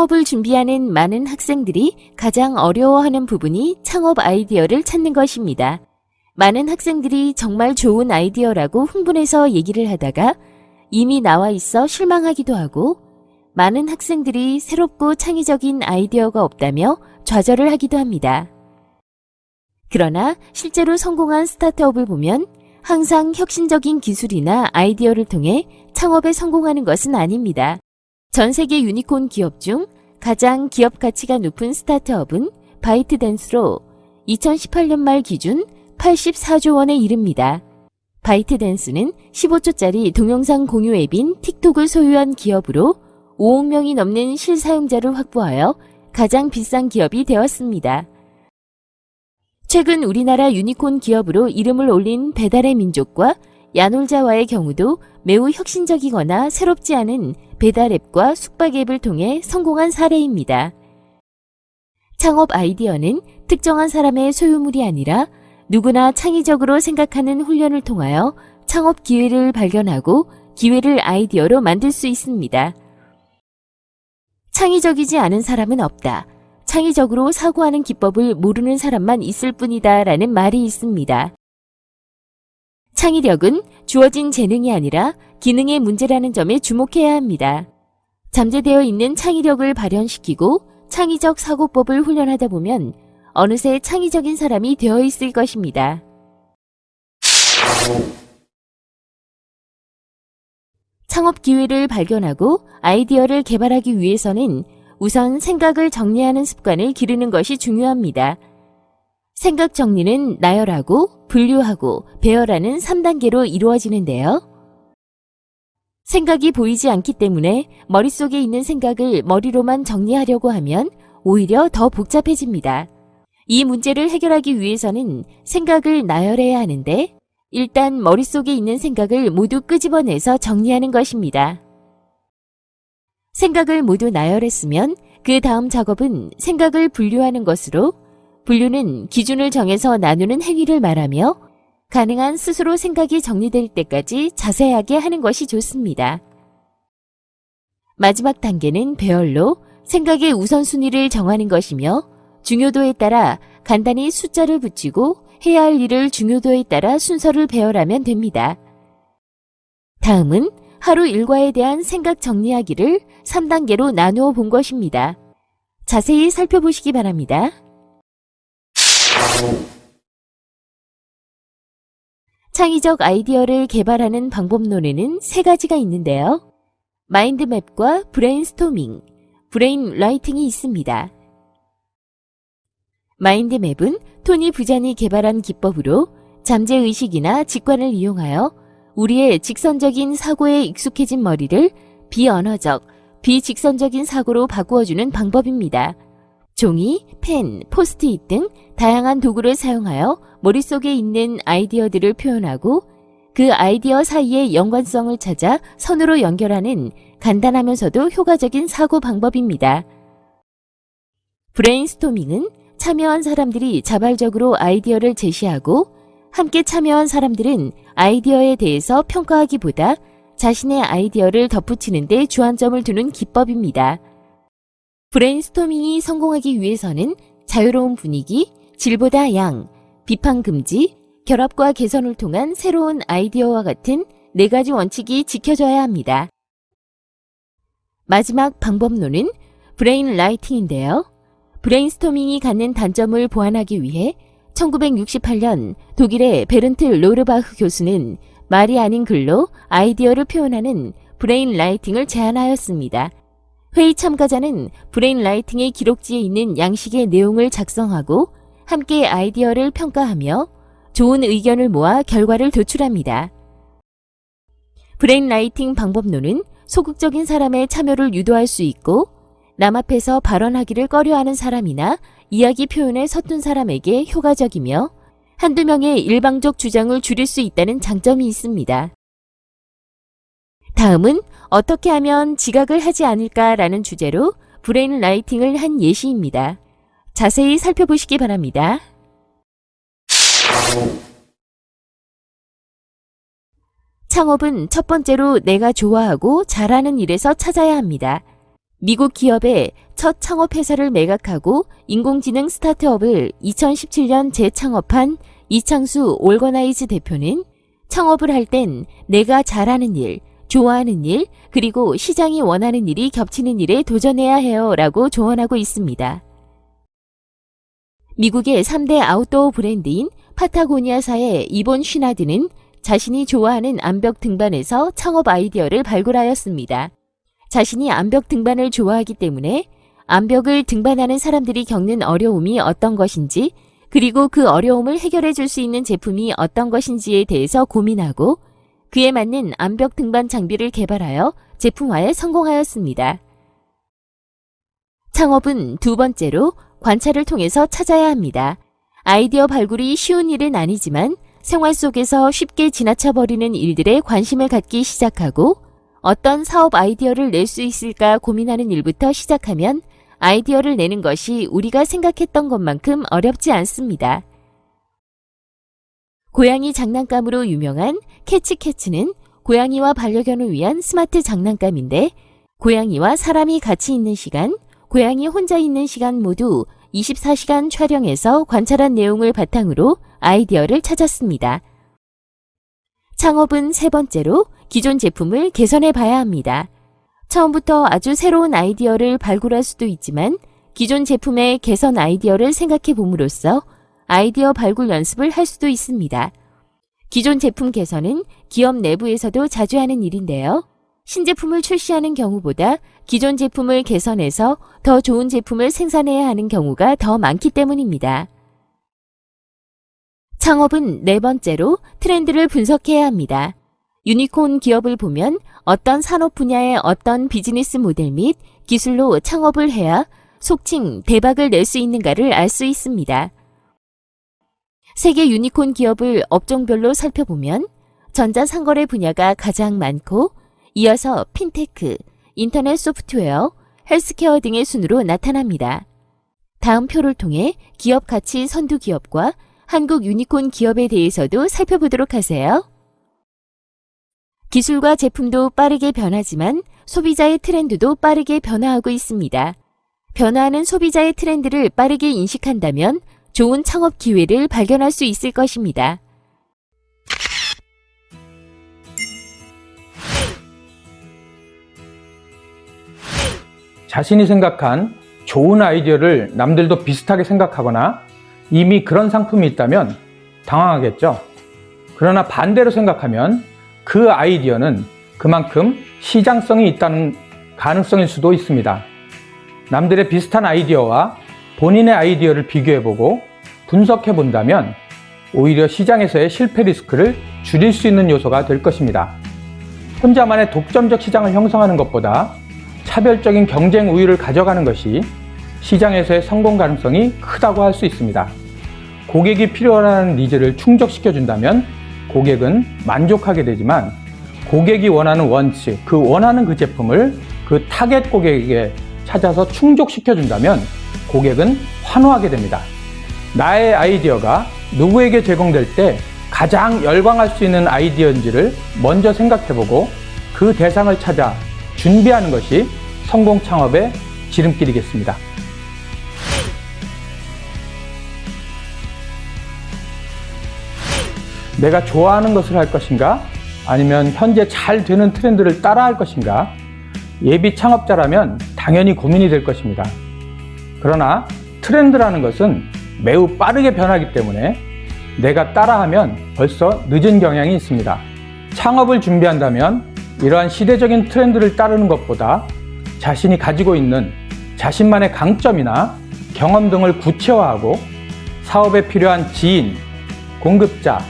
창업을 준비하는 많은 학생들이 가장 어려워하는 부분이 창업 아이디어를 찾는 것입니다. 많은 학생들이 정말 좋은 아이디어라고 흥분해서 얘기를 하다가 이미 나와 있어 실망하기도 하고 많은 학생들이 새롭고 창의적인 아이디어가 없다며 좌절을 하기도 합니다. 그러나 실제로 성공한 스타트업을 보면 항상 혁신적인 기술이나 아이디어를 통해 창업에 성공하는 것은 아닙니다. 전 세계 유니콘 기업 중 가장 기업 가치가 높은 스타트업은 바이트댄스로 2018년 말 기준 84조 원에 이릅니다. 바이트댄스는 15초짜리 동영상 공유 앱인 틱톡을 소유한 기업으로 5억 명이 넘는 실사용자를 확보하여 가장 비싼 기업이 되었습니다. 최근 우리나라 유니콘 기업으로 이름을 올린 배달의 민족과 야놀자와의 경우도 매우 혁신적이거나 새롭지 않은 배달 앱과 숙박 앱을 통해 성공한 사례입니다. 창업 아이디어는 특정한 사람의 소유물이 아니라 누구나 창의적으로 생각하는 훈련을 통하여 창업 기회를 발견하고 기회를 아이디어로 만들 수 있습니다. 창의적이지 않은 사람은 없다. 창의적으로 사고하는 기법을 모르는 사람만 있을 뿐이다 라는 말이 있습니다. 창의력은 주어진 재능이 아니라 기능의 문제라는 점에 주목해야 합니다. 잠재되어 있는 창의력을 발현시키고 창의적 사고법을 훈련하다 보면 어느새 창의적인 사람이 되어 있을 것입니다. 창업 기회를 발견하고 아이디어를 개발하기 위해서는 우선 생각을 정리하는 습관을 기르는 것이 중요합니다. 생각 정리는 나열하고 분류하고 배열하는 3단계로 이루어지는데요. 생각이 보이지 않기 때문에 머릿속에 있는 생각을 머리로만 정리하려고 하면 오히려 더 복잡해집니다. 이 문제를 해결하기 위해서는 생각을 나열해야 하는데 일단 머릿속에 있는 생각을 모두 끄집어내서 정리하는 것입니다. 생각을 모두 나열했으면 그 다음 작업은 생각을 분류하는 것으로 분류는 기준을 정해서 나누는 행위를 말하며 가능한 스스로 생각이 정리될 때까지 자세하게 하는 것이 좋습니다. 마지막 단계는 배열로 생각의 우선순위를 정하는 것이며 중요도에 따라 간단히 숫자를 붙이고 해야 할 일을 중요도에 따라 순서를 배열하면 됩니다. 다음은 하루 일과에 대한 생각 정리하기를 3단계로 나누어 본 것입니다. 자세히 살펴보시기 바랍니다. 창의적 아이디어를 개발하는 방법론에는 세 가지가 있는데요. 마인드맵과 브레인스토밍, brainwriting이 있습니다. 마인드맵은 토니 부잔이 개발한 기법으로 잠재의식이나 직관을 이용하여 우리의 직선적인 사고에 익숙해진 머리를 비언어적, 비직선적인 사고로 바꾸어주는 방법입니다. 종이, 펜, 포스트잇 등 다양한 도구를 사용하여 머릿속에 있는 아이디어들을 표현하고 그 아이디어 사이의 연관성을 찾아 선으로 연결하는 간단하면서도 효과적인 사고 방법입니다. 브레인스토밍은 참여한 사람들이 자발적으로 아이디어를 제시하고 함께 참여한 사람들은 아이디어에 대해서 평가하기보다 자신의 아이디어를 덧붙이는 데 주안점을 두는 기법입니다. 브레인스토밍이 성공하기 위해서는 자유로운 분위기, 질보다 양, 비판 금지, 결합과 개선을 통한 새로운 아이디어와 같은 네 가지 원칙이 지켜져야 합니다. 마지막 방법론은 brain writing인데요. 브레인스토밍이 갖는 단점을 보완하기 위해 1968년 독일의 베른트 로르바흐 교수는 말이 아닌 글로 아이디어를 표현하는 brain writing을 제안하였습니다. 회의 참가자는 brain writing의 기록지에 있는 양식의 내용을 작성하고 함께 아이디어를 평가하며 좋은 의견을 모아 결과를 도출합니다. brain writing 방법론은 소극적인 사람의 참여를 유도할 수 있고 남 앞에서 발언하기를 꺼려하는 사람이나 이야기 표현에 서툰 사람에게 효과적이며 한두 명의 일방적 주장을 줄일 수 있다는 장점이 있습니다. 다음은 어떻게 하면 지각을 하지 않을까라는 주제로 brain writing을 한 예시입니다. 자세히 살펴보시기 바랍니다. 창업은 첫 번째로 내가 좋아하고 잘하는 일에서 찾아야 합니다. 미국 기업의 첫 창업 회사를 매각하고 인공지능 스타트업을 2017년 재창업한 이창수 올거나이즈 대표는 창업을 할 땐 내가 잘하는 일, 좋아하는 일, 그리고 시장이 원하는 일이 겹치는 일에 도전해야 해요 라고 조언하고 있습니다. 미국의 3대 아웃도어 브랜드인 파타고니아사의 이본 쉬나드는 자신이 좋아하는 암벽 등반에서 창업 아이디어를 발굴하였습니다. 자신이 암벽 등반을 좋아하기 때문에 암벽을 등반하는 사람들이 겪는 어려움이 어떤 것인지 그리고 그 어려움을 해결해 줄 수 있는 제품이 어떤 것인지에 대해서 고민하고 그에 맞는 암벽 등반 장비를 개발하여 제품화에 성공하였습니다. 창업은 두 번째로 관찰을 통해서 찾아야 합니다. 아이디어 발굴이 쉬운 일은 아니지만 생활 속에서 쉽게 지나쳐 버리는 일들에 관심을 갖기 시작하고 어떤 사업 아이디어를 낼 수 있을까 고민하는 일부터 시작하면 아이디어를 내는 것이 우리가 생각했던 것만큼 어렵지 않습니다. 고양이 장난감으로 유명한 캐치캐츠는 고양이와 반려견을 위한 스마트 장난감인데 고양이와 사람이 같이 있는 시간, 고양이 혼자 있는 시간 모두 24시간 촬영해서 관찰한 내용을 바탕으로 아이디어를 찾았습니다. 창업은 세 번째로 기존 제품을 개선해 봐야 합니다. 처음부터 아주 새로운 아이디어를 발굴할 수도 있지만 기존 제품의 개선 아이디어를 생각해 봄으로써 아이디어 발굴 연습을 할 수도 있습니다. 기존 제품 개선은 기업 내부에서도 자주 하는 일인데요. 신제품을 출시하는 경우보다 기존 제품을 개선해서 더 좋은 제품을 생산해야 하는 경우가 더 많기 때문입니다. 창업은 네 번째로 트렌드를 분석해야 합니다. 유니콘 기업을 보면 어떤 산업 분야의 어떤 비즈니스 모델 및 기술로 창업을 해야 속칭 대박을 낼 수 있는가를 알 수 있습니다. 세계 유니콘 기업을 업종별로 살펴보면 전자상거래 분야가 가장 많고 이어서 핀테크, 인터넷 소프트웨어, 헬스케어 등의 순으로 나타납니다. 다음 표를 통해 기업 가치 선두 기업과 한국 유니콘 기업에 대해서도 살펴보도록 하세요. 기술과 제품도 빠르게 변하지만 소비자의 트렌드도 빠르게 변화하고 있습니다. 변화하는 소비자의 트렌드를 빠르게 인식한다면 좋은 창업 기회를 발견할 수 있을 것입니다. 자신이 생각한 좋은 아이디어를 남들도 비슷하게 생각하거나 이미 그런 상품이 있다면 당황하겠죠. 그러나 반대로 생각하면 그 아이디어는 그만큼 시장성이 있다는 가능성일 수도 있습니다. 남들의 비슷한 아이디어와 본인의 아이디어를 비교해보고 분석해 본다면 오히려 시장에서의 실패 리스크를 줄일 수 있는 요소가 될 것입니다. 혼자만의 독점적 시장을 형성하는 것보다 차별적인 경쟁 우위를 가져가는 것이 시장에서의 성공 가능성이 크다고 할 수 있습니다. 고객이 필요하는 needs를 충족시켜 준다면 고객은 만족하게 되지만 고객이 원하는 wants, 그 원하는 그 제품을 그 타겟 고객에게 찾아서 충족시켜 준다면 고객은 환호하게 됩니다. 나의 아이디어가 누구에게 제공될 때 가장 열광할 수 있는 아이디어인지를 먼저 생각해보고 그 대상을 찾아 준비하는 것이 성공 창업의 지름길이겠습니다. 내가 좋아하는 것을 할 것인가? 아니면 현재 잘 되는 트렌드를 따라 할 것인가? 예비 창업자라면 당연히 고민이 될 것입니다. 그러나 트렌드라는 것은 매우 빠르게 변하기 때문에 내가 따라하면 벌써 늦은 경향이 있습니다. 창업을 준비한다면 이러한 시대적인 트렌드를 따르는 것보다 자신이 가지고 있는 자신만의 강점이나 경험 등을 구체화하고 사업에 필요한 지인, 공급자,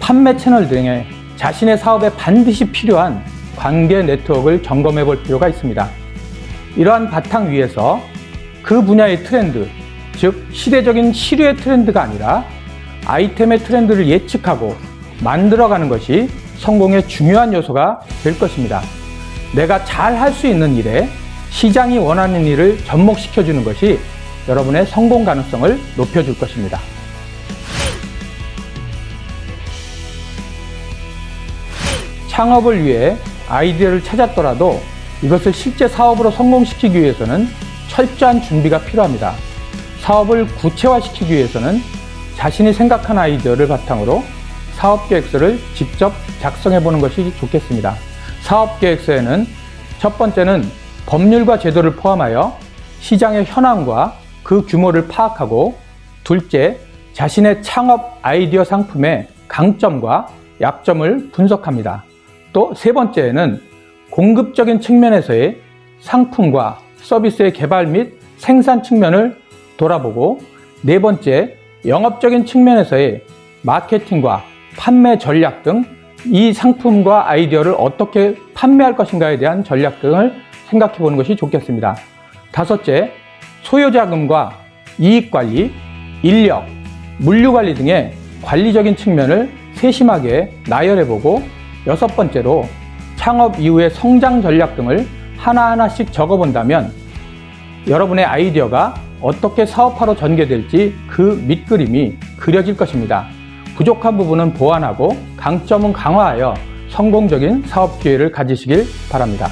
판매 채널 등의 자신의 사업에 반드시 필요한 관계 네트워크를 점검해 볼 필요가 있습니다. 이러한 바탕 위에서 그 분야의 트렌드, 즉 시대적인 시류의 트렌드가 아니라 아이템의 트렌드를 예측하고 만들어가는 것이 성공의 중요한 요소가 될 것입니다. 내가 잘 할 수 있는 일에 시장이 원하는 일을 접목시켜 주는 것이 여러분의 성공 가능성을 높여줄 것입니다. 창업을 위해 아이디어를 찾았더라도 이것을 실제 사업으로 성공시키기 위해서는 철저한 준비가 필요합니다. 사업을 구체화시키기 위해서는 자신이 생각한 아이디어를 바탕으로 사업계획서를 직접 작성해 보는 것이 좋겠습니다. 사업계획서에는 첫 번째는 법률과 제도를 포함하여 시장의 현황과 그 규모를 파악하고 둘째, 자신의 창업 아이디어 상품의 강점과 약점을 분석합니다. 또 세 번째에는 공급적인 측면에서의 상품과 서비스의 개발 및 생산 측면을 돌아보고 네 번째, 영업적인 측면에서의 마케팅과 판매 전략 등 이 상품과 아이디어를 어떻게 판매할 것인가에 대한 전략 등을 생각해 보는 것이 좋겠습니다. 다섯째, 소요자금과 이익관리, 인력, 물류관리 등의 관리적인 측면을 세심하게 나열해보고 여섯 번째로 창업 이후의 성장 전략 등을 하나하나씩 적어본다면 여러분의 아이디어가 어떻게 사업화로 전개될지 그 밑그림이 그려질 것입니다. 부족한 부분은 보완하고 강점은 강화하여 성공적인 사업 기회를 가지시길 바랍니다.